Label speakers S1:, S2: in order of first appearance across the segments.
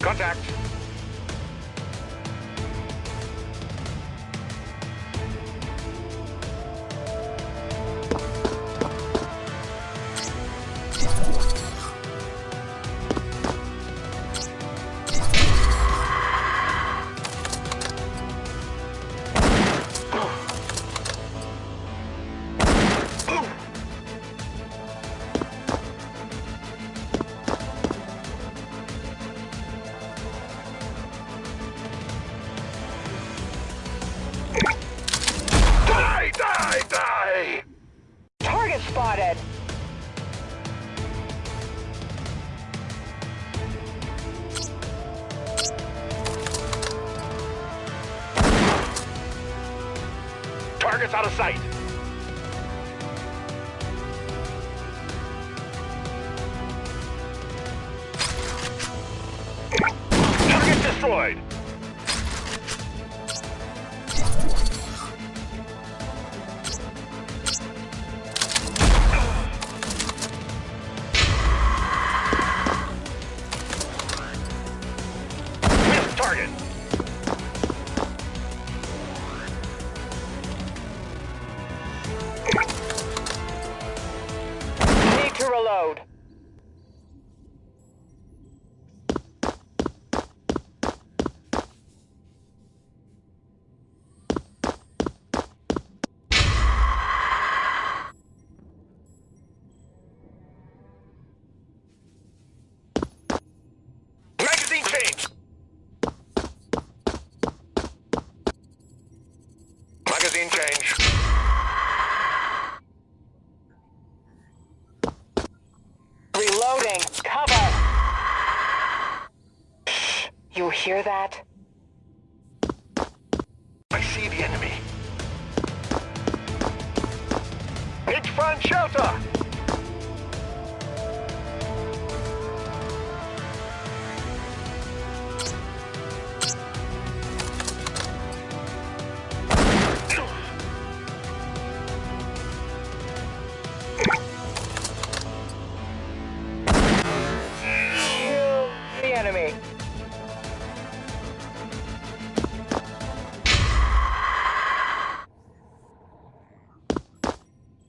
S1: Contact. Out of sight. Change.
S2: Reloading. Cover! You hear that?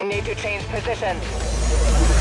S2: Need to change position.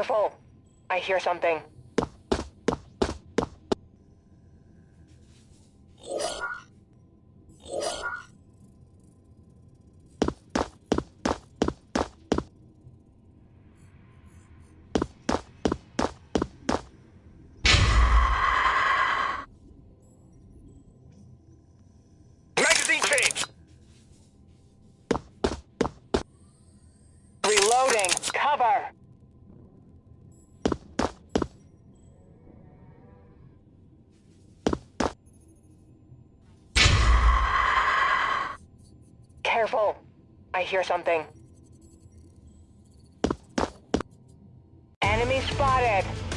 S2: Careful. I hear something. Reloading. Cover. Careful. I hear something. Enemy spotted.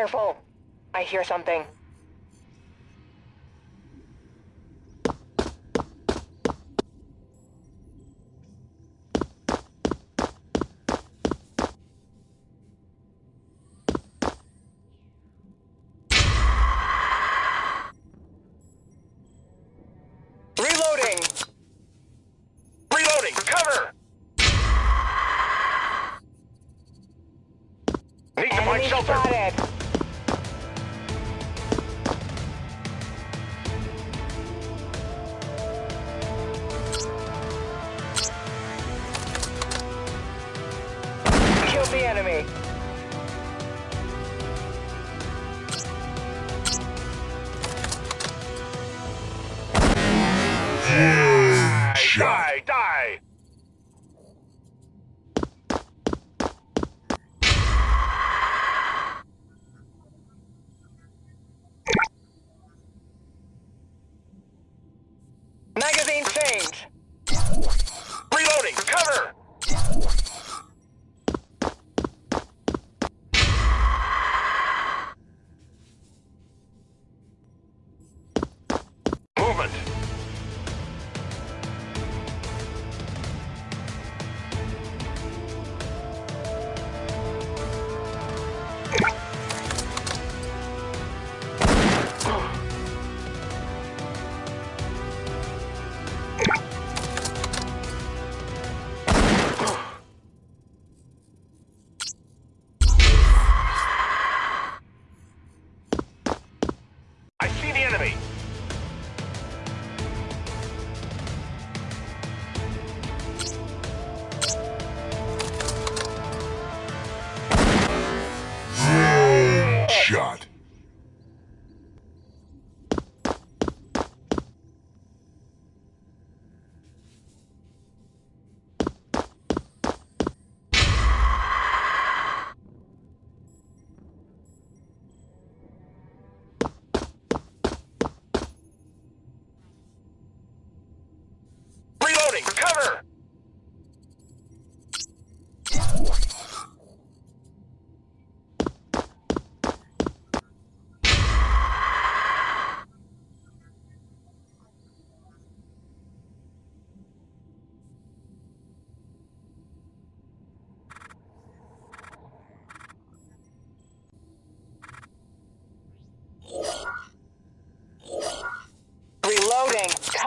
S2: Careful. I hear something. Reloading!
S1: Reloading! Cover! Need to find shelter.
S2: spotted!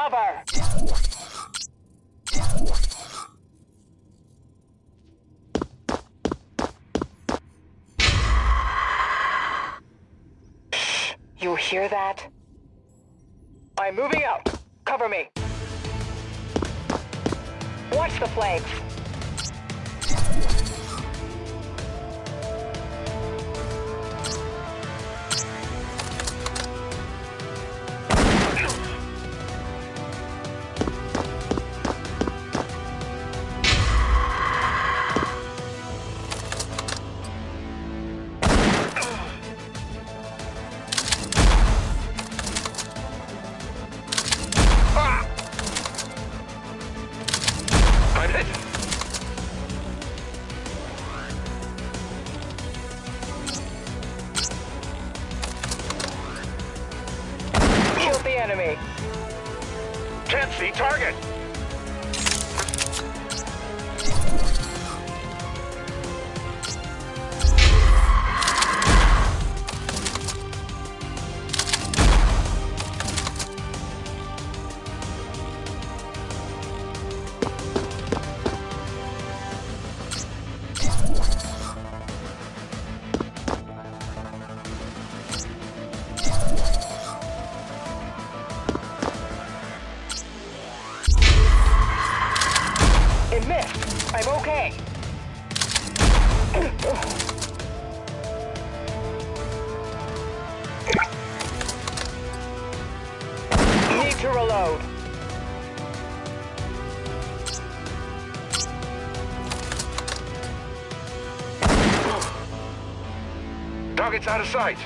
S1: Cover.
S2: You hear that? I'm moving out. Cover me. Watch the flanks.
S1: See target!
S2: Missed. I'm okay. Need to reload.
S1: Target's out of sight!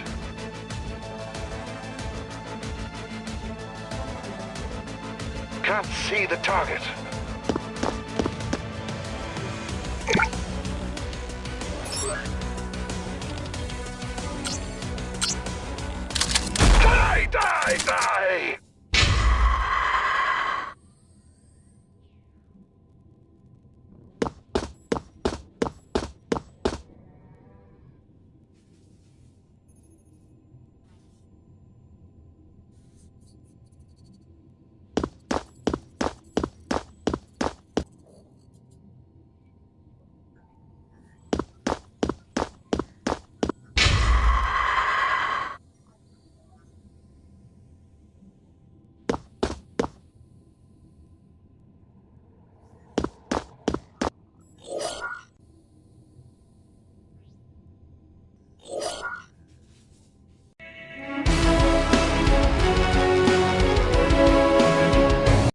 S1: Can't see the target. die, die!